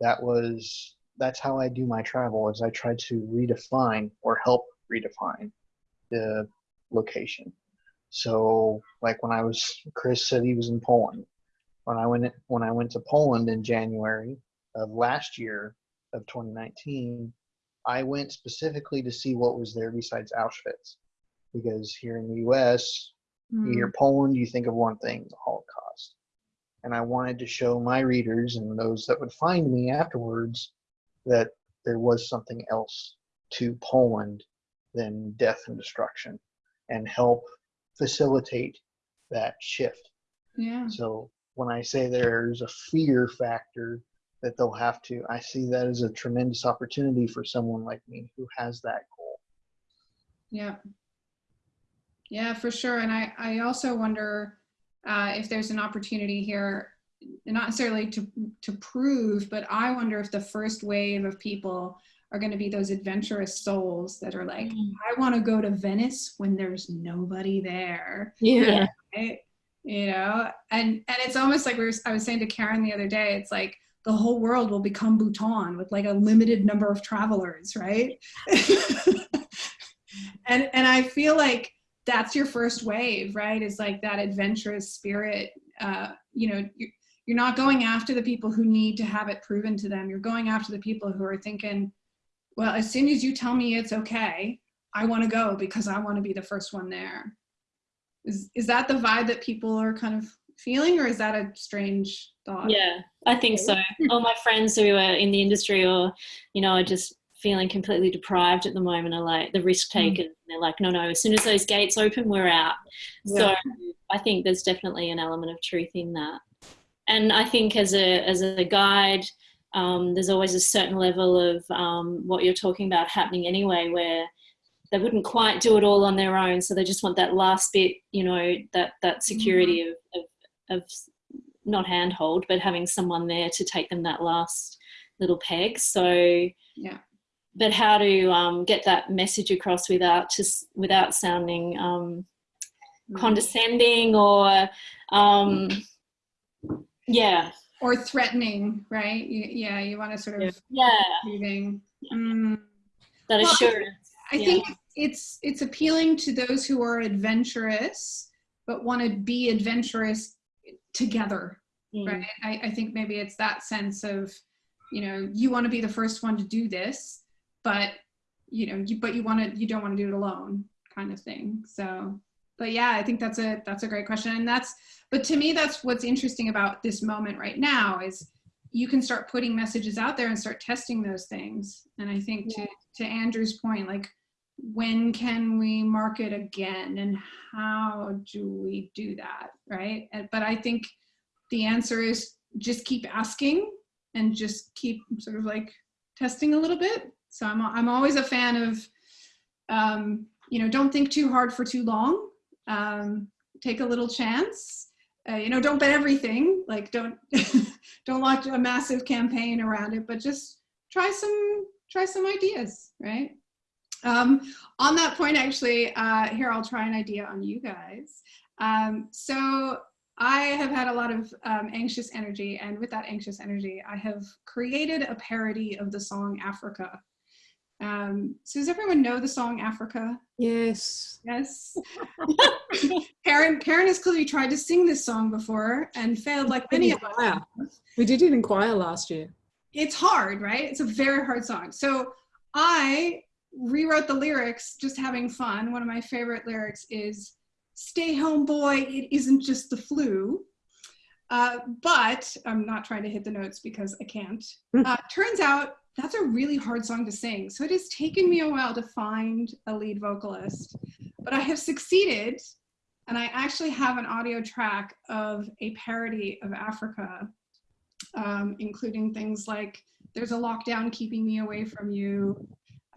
that was that's how I do my travel. Is I try to redefine or help redefine the location. So, like when I was, Chris said he was in Poland. When I went when I went to Poland in January of last year of 2019, I went specifically to see what was there besides Auschwitz, because here in the U.S. You hear hmm. Poland, you think of one thing, the Holocaust. And I wanted to show my readers and those that would find me afterwards that there was something else to Poland than death and destruction and help facilitate that shift.
Yeah.
So when I say there's a fear factor that they'll have to, I see that as a tremendous opportunity for someone like me who has that goal.
Yeah. Yeah, for sure. And I, I also wonder uh, if there's an opportunity here, not necessarily to, to prove, but I wonder if the first wave of people are going to be those adventurous souls that are like,
Mm.
I want to go to Venice when there's nobody there.
Yeah.
Right? You know, and and it's almost like we were, I was saying to Karen the other day, it's like the whole world will become Bhutan with like a limited number of travelers, right? [LAUGHS] and and I feel like that's your first wave, right? Is like that adventurous spirit. Uh, you know, you're, you're not going after the people who need to have it proven to them. You're going after the people who are thinking, well, as soon as you tell me it's okay, I want to go because I want to be the first one there. Is is that the vibe that people are kind of feeling, or is that a strange thought?
Yeah, I think so. [LAUGHS] All my friends who are in the industry or, you know, are just feeling completely deprived at the moment are like the risk takers. They're like, no, no, as soon as those gates open, we're out. So I think there's definitely an element of truth in that. And I think as a as a guide, um, there's always a certain level of um, what you're talking about happening anyway, where they wouldn't quite do it all on their own, so they just want that last bit, you know, that that security of, of, of not handhold, but having someone there to take them that last little peg. So
Yeah.
But how to um, get that message across without just without sounding um, condescending or um, yeah
Or threatening, right? You, yeah, you want to sort of
yeah.
Mm.
that
Well,
assurance
I
Yeah.
think it's it's appealing to those who are adventurous but want to be adventurous together,
Mm.
right? I, I think maybe it's that sense of, you know, you want to be the first one to do this, but you know, you, but you want to, you don't want to do it alone, kind of thing. So, but yeah, I think that's a that's a great question, and that's, but to me, that's what's interesting about this moment right now is you can start putting messages out there and start testing those things. And I think to to Andrew's point, like when can we market again and how do we do that right but i think the answer is just keep asking and just keep sort of like testing a little bit so i'm, I'm always a fan of um, you know don't think too hard for too long um, take a little chance uh, you know don't bet everything like don't [LAUGHS] don't launch a massive campaign around it but just try some try some ideas right um, on that point, actually, uh, here I'll try an idea on you guys. Um, so I have had a lot of um, anxious energy, and with that anxious energy, I have created a parody of the song Africa. Um, so does everyone know the song Africa?
Yes.
Yes. [LAUGHS] Karen, Karen has clearly tried to sing this song before and failed like many of us.
We did it in choir last year.
it's hard, right? It's a very hard song. So I rewrote the lyrics just having fun. One of my favorite lyrics is stay home boy, it isn't just the flu. Uh, but I'm not trying to hit the notes because I can't. [LAUGHS] Uh, turns out that's a really hard song to sing. So it has taken me a while to find a lead vocalist, but I have succeeded. And I actually have an audio track of a parody of Africa, um, including things like there's a lockdown keeping me away from you,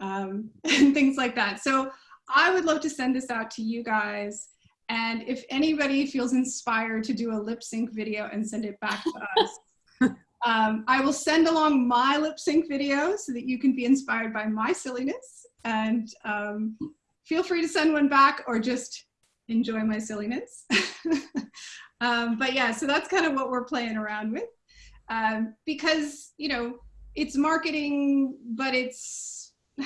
um, [LAUGHS] and things like that. So I would love to send this out to you guys. And if anybody feels inspired to do a lip sync video and send it back to [LAUGHS] us, um, I will send along my lip sync video so that you can be inspired by my silliness. And um, feel free to send one back or just enjoy my silliness. [LAUGHS] um, but yeah, so that's kind of what we're playing around with. Um, because, you know, it's marketing, but it's, [SIGHS]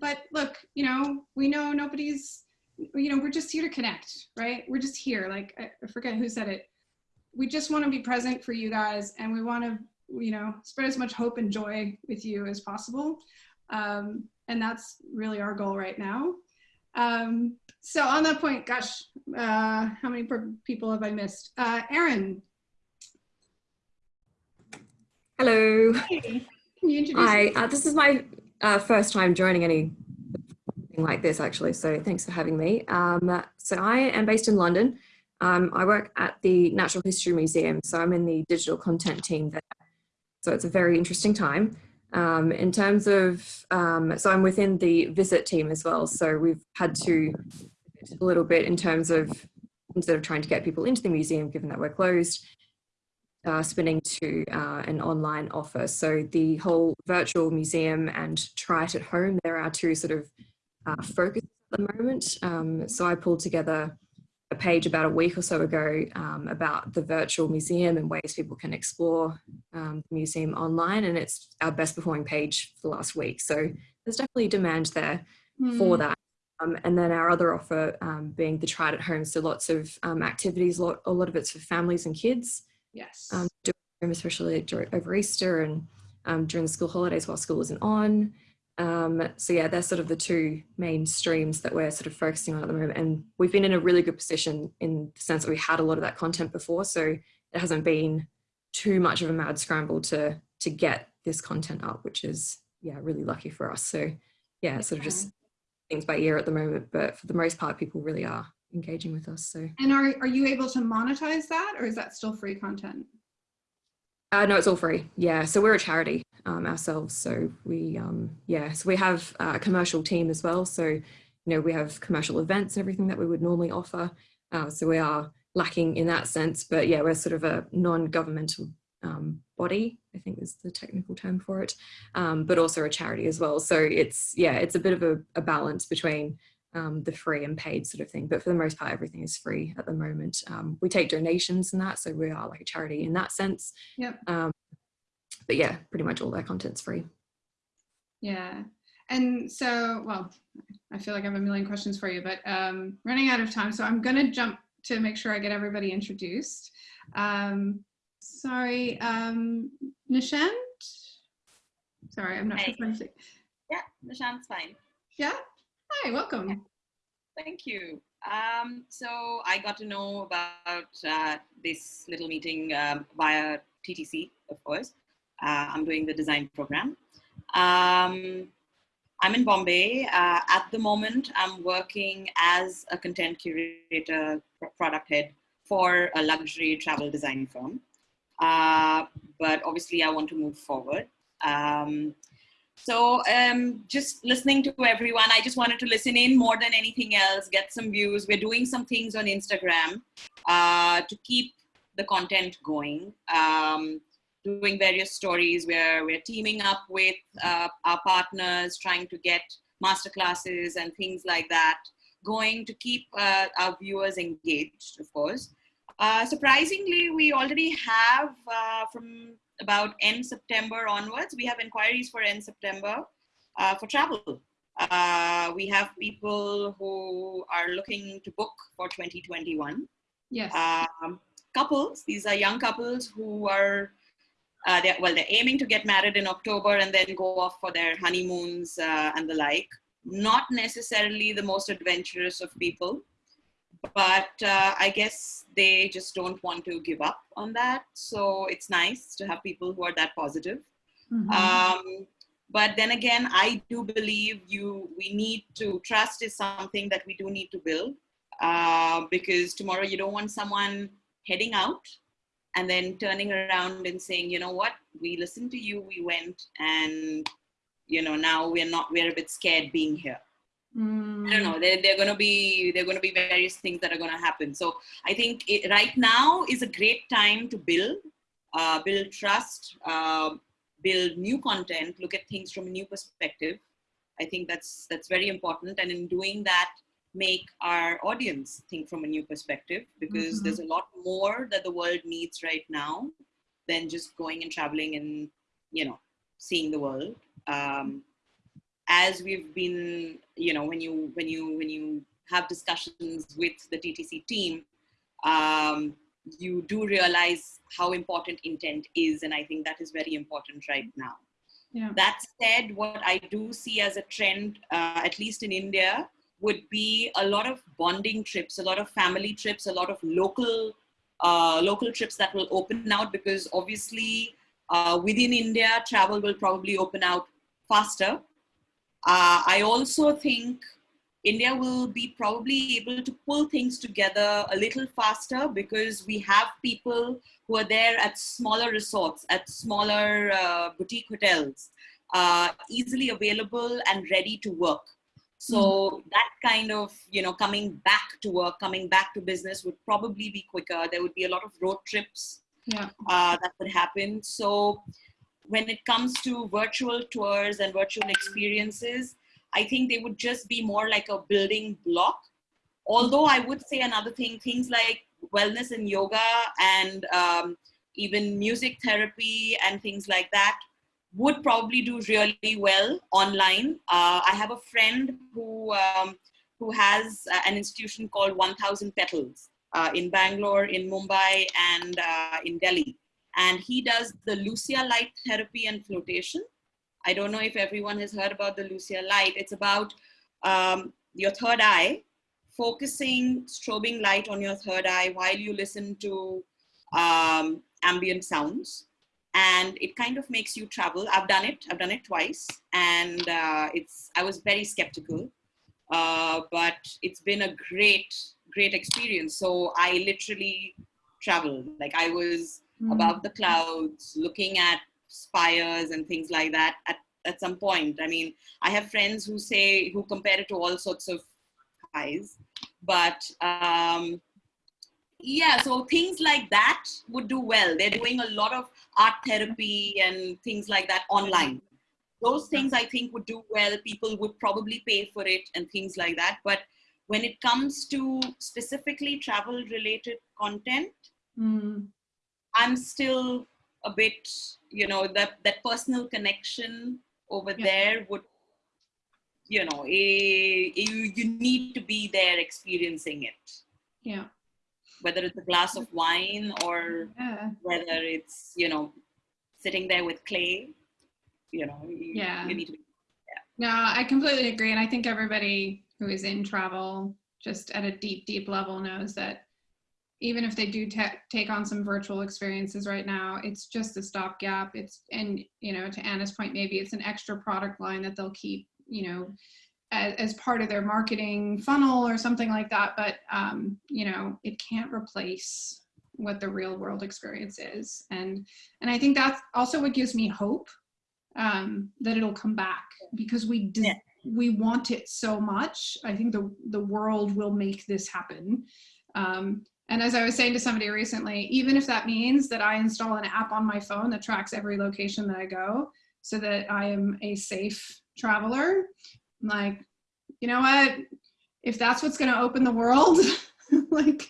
but look, you know, we know nobody's, you know, we're just here to connect, right? We're just here. Like, I I forget who said it. We just want to be present for you guys and we want to, you know, spread as much hope and joy with you as possible. Um, and that's really our goal right now. Um, so on that point, gosh, uh, how many people have I missed? Uh, Erin,
Hello.
hey, can you introduce
Hi. Uh, this is my uh, first time joining anything like this, actually. So thanks for having me. Um, so I am based in London. Um, I work at the Natural History Museum. So I'm in the digital content team there. So it's a very interesting time. Um, in terms of, um, so I'm within the visit team as well. So we've had to a little bit in terms of instead of trying to get people into the museum, given that we're closed, uh, spinning to uh, an online offer. So the whole virtual museum and try it at home, there are two sort of uh, focus at the moment. Um, so I pulled together a page about a week or so ago um, about the virtual museum and ways people can explore um, the museum online. And it's our best performing page for the last week. So there's definitely demand there for
Hmm.
that. Um, and then our other offer um, being the try it at home. So lots of um, activities, a lot, a lot of it's for families and kids
Yes.
um, do at home, especially over Easter and um, during the school holidays while school isn't on. Um, so yeah, they're sort of the two main streams that we're sort of focusing on at the moment. And we've been in a really good position in the sense that we had a lot of that content before. So it hasn't been too much of a mad scramble to to get this content up, which is yeah, really lucky for us. So yeah, sort of just things by ear at the moment, but for the most part, people really are engaging with us. So
and are, are you able to monetize that or is that still free content?
Uh, no, it's all free. Yeah, so we're a charity um, ourselves. So we, um, yeah, so we have uh, a commercial team as well. So you know, we have commercial events and everything that we would normally offer. Uh, so we are lacking in that sense, but yeah, we're sort of a non-governmental um, body. I think is the technical term for it, um, but also a charity as well. So it's yeah, it's a bit of a, a balance between um, the free and paid sort of thing. But for the most part, everything is free at the moment. Um, we take donations and that, so we are like a charity in that sense.
Yep.
Um, but yeah, pretty much all their content's free.
Yeah. And so, well, I feel like I have a million questions for you, but um, running out of time. So I'm going to jump to make sure I get everybody introduced. Um, sorry, um, Nishant? Sorry, I'm not
Hey.
pronouncing.
Yeah, Nishant's fine.
Yeah? Hi, welcome.
Thank you. Um, so I got to know about uh, this little meeting um, via TTC, of course. Uh, I'm doing the design program. Um, I'm in Bombay. Uh, at the moment, I'm working as a content curator, pro- product head for a luxury travel design firm. Uh, but obviously, I want to move forward. Um, so um, just listening to everyone, I just wanted to listen in more than anything else, get some views. We're doing some things on Instagram uh, to keep the content going. Um, doing various stories where we're teaming up with uh, our partners, trying to get masterclasses and things like that going to keep uh, our viewers engaged, of course. Uh, surprisingly, we already have uh, from about end September onwards, we have inquiries for end September uh, for travel. Uh, we have people who are looking to book for 2021.
Yes.
Um, couples, these are young couples who are, uh, they're, well, they're aiming to get married in October and then go off for their honeymoons uh, and the like. Not necessarily the most adventurous of people, but uh, I guess they just don't want to give up on that. So it's nice to have people who are that positive.
Mhm.
Um, but then again, I do believe you we need to trust is something that we do need to build uh, because tomorrow you don't want someone heading out and then turning around and saying, you know what, we listened to you, we went, and you know now we're not we're a bit scared being here. I
Mm.
don't know. There, there are going to be there are going to be various things that are going to happen. So I think it, right now is a great time to build, uh, build trust, uh, build new content, look at things from a new perspective. I think that's that's very important. And in doing that, make our audience think from a new perspective because
Mhm.
there's a lot more that the world needs right now than just going and traveling and you know seeing the world. Um, as we've been you know when you when you when you have discussions with the ttc team um, you do realize how important intent is and i think that is very important right now
Yeah.
that said what i do see as a trend uh, at least in india would be a lot of bonding trips a lot of family trips a lot of local uh, local trips that will open out because obviously uh, within india travel will probably open out faster uh, I also think India will be probably able to pull things together a little faster because we have people who are there at smaller resorts, at smaller uh, boutique hotels, uh, easily available and ready to work. So that kind of, you know, coming back to work, coming back to business would probably be quicker. There would be a lot of road trips
Yeah.
uh, that would happen. So when it comes to virtual tours and virtual experiences, I think they would just be more like a building block. Although I would say another thing, things like wellness and yoga and um, even music therapy and things like that would probably do really well online. Uh, I have a friend who um, who has uh, an institution called 1000 Petals uh, in Bangalore, in Mumbai, and uh, in Delhi and he does the Lucia light therapy and flotation. I don't know if everyone has heard about the Lucia light. It's about um, your third eye, focusing strobing light on your third eye while you listen to um, ambient sounds. And it kind of makes you travel. I've done it. I've done it twice, and uh, it's. I was very skeptical, uh, but it's been a great, great experience. So I literally traveled. Like I was
Mm.
above the clouds, looking at spires and things like that at, at some point. I mean, I have friends who say, who compare it to all sorts of highs, but um, yeah, so things like that would do well. They're doing a lot of art therapy and things like that online. Those things I think would do well. People would probably pay for it and things like that. But when it comes to specifically travel related content,
Mm.
I'm still a bit, you know, that that personal connection over
Yeah.
there would, you know, eh, you you need to be there experiencing it,
Yeah.
whether it's a glass of wine or
Yeah.
whether it's you know, sitting there with clay, you know, you,
Yeah.
you need to be.
No, I completely agree. And I think everybody who is in travel, just at a deep, deep level, knows that even if they do ta- take on some virtual experiences right now, it's just a stopgap. It's, and, you know, to Anna's point, maybe it's an extra product line that they'll keep, you know, as, as part of their marketing funnel or something like that. But, um, you know, it can't replace what the real world experience is. And, and I think that's also what gives me hope um, that it'll come back because we
Yeah.
we want it so much. I think the the world will make this happen. Um, and as I was saying to somebody recently, even if that means that I install an app on my phone that tracks every location that I go, so that I am a safe traveler, I'm like, you know what? If that's what's going to open the world, [LAUGHS] like.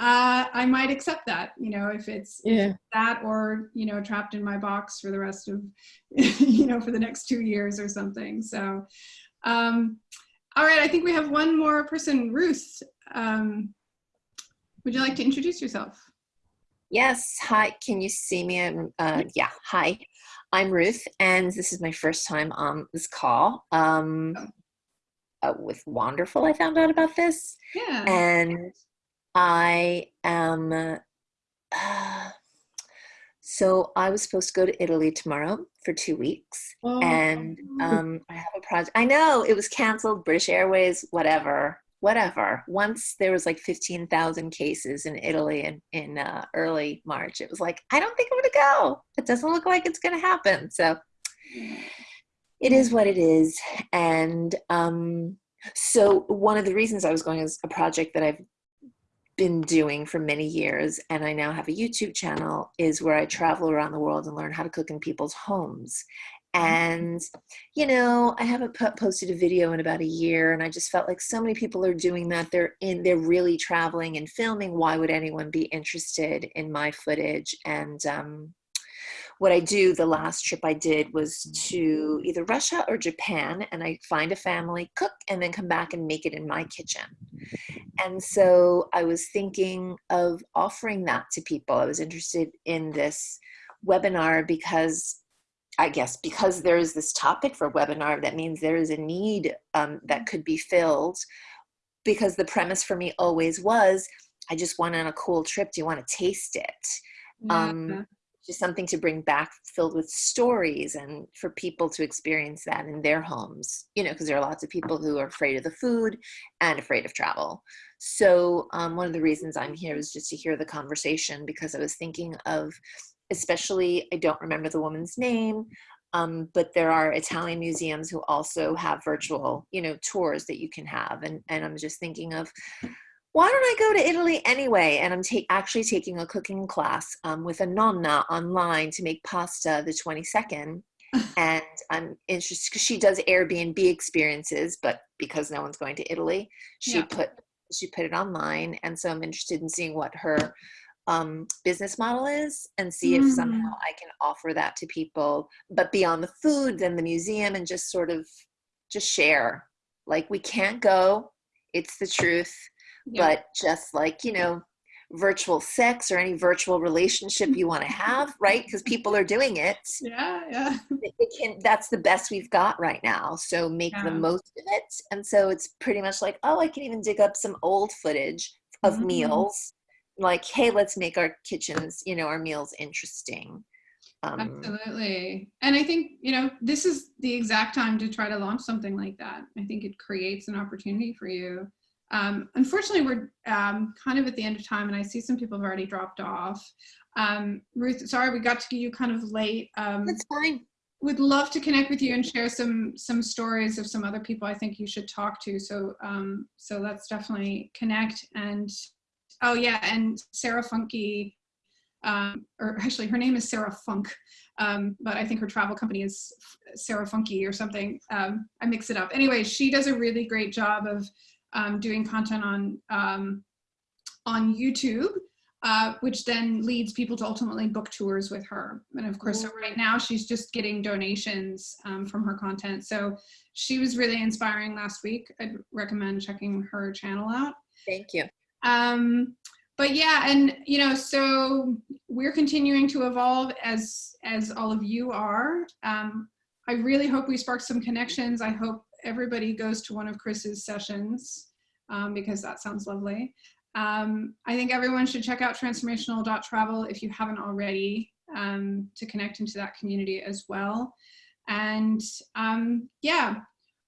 Uh, I might accept that, you know, if it's
Yeah.
that or you know trapped in my box for the rest of [LAUGHS] you know for the next two years or something so um all right i think we have one more person ruth um would you like to introduce yourself
Yes. Hi. Can you see me? Um, Uh, yeah. Hi. I'm Ruth, and this is my first time on this call. Um, uh, with Wonderful, I found out about this.
Yeah.
And I am, uh, [SIGHS] so I was supposed to go to Italy tomorrow for two weeks.
Oh.
And um, I have a project. I know it was canceled, British Airways, whatever, whatever. Once there was like 15,000 cases in Italy in, in uh, early March, it was like, I don't think I'm going to go. It doesn't look like it's going to happen. So it is what it is. And um, so one of the reasons I was going is a project that I've been doing for many years, and I now have a YouTube channel, is where I travel around the world and learn how to cook in people's homes. And, you know, I haven't posted a video in about a year, and I just felt like so many people are doing that. They're in, they're really traveling and filming. Why would anyone be interested in my footage? And um, what I do, the last trip I did was to either Russia or Japan, and I find a family, cook, and then come back and make it in my kitchen. And so I was thinking of offering that to people. I was interested in this webinar because I guess because there is this topic for webinar, that means there is a need um, that could be filled. Because the premise for me always was, I just went on a cool trip. Do you want to taste it? Um, just something to bring back filled with stories and for people to experience that in their homes you know because there are lots of people who are afraid of the food and afraid of travel so um, one of the reasons i'm here is just to hear the conversation because i was thinking of especially i don't remember the woman's name um, but there are italian museums who also have virtual you know tours that you can have and, and i'm just thinking of why don't I go to Italy anyway? And I'm ta actually taking a cooking class um, with a nonna online to make pasta the 22nd. [LAUGHS] and I'm interested because she does Airbnb experiences, but because no one's going to Italy, she
Yeah.
put she put it online, and so I'm interested in seeing what her um, business model is and see if somehow I can offer that to people, but beyond the food and the museum, and just sort of just share. Like we can't go, it's the truth
Yeah.
but just like you know virtual sex or any virtual relationship you want to have right because people are doing it [LAUGHS]
Yeah, yeah.
it can that's the best we've got right now so make the most of it and so it's pretty much like oh i can even dig up some old footage of
Mhm.
meals like hey let's make our kitchens you know our meals interesting um
Absolutely. And I think, you know, this is the exact time to try to launch something like that. I think it creates an opportunity for you. Um, unfortunately, we're um, kind of at the end of time, and I see some people have already dropped off. Um, Ruth, sorry we got to you kind of late. Um,
that's fine
would love to connect with you and share some some stories of some other people I think you should talk to. So um, so let's definitely connect. And oh yeah, and Sarah Funky, um, or actually her name is Sarah Funk, um, but I think her travel company is Sarah Funky or something. Um, I mix it up. Anyway, she does a really great job of um, doing content on um, on YouTube uh, which then leads people to ultimately book tours with her. And of course, so right now she's just getting donations um, from her content. So she was really inspiring last week. I'd recommend checking her channel out.
thank you
Um, but yeah, and you know, so we're continuing to evolve as as all of you are. Um, I really hope we spark some connections. I hope everybody goes to one of Chris's sessions um, because that sounds lovely. Um, I think everyone should check out transformational.travel if you haven't already um, to connect into that community as well. And um, yeah,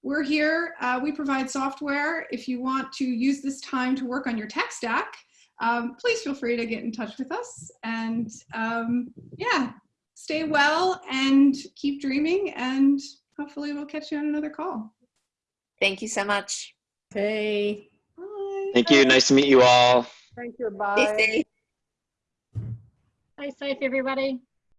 we're here. Uh, we provide software. If you want to use this time to work on your tech stack, um, please feel free to get in touch with us. And um, yeah, stay well and keep dreaming. And hopefully we'll catch you on another call.
thank you so much
Okay.
Bye.
Thank you. Nice to meet you all.
Thank you.
Stay
Bye.
safe.
Stay safe, everybody.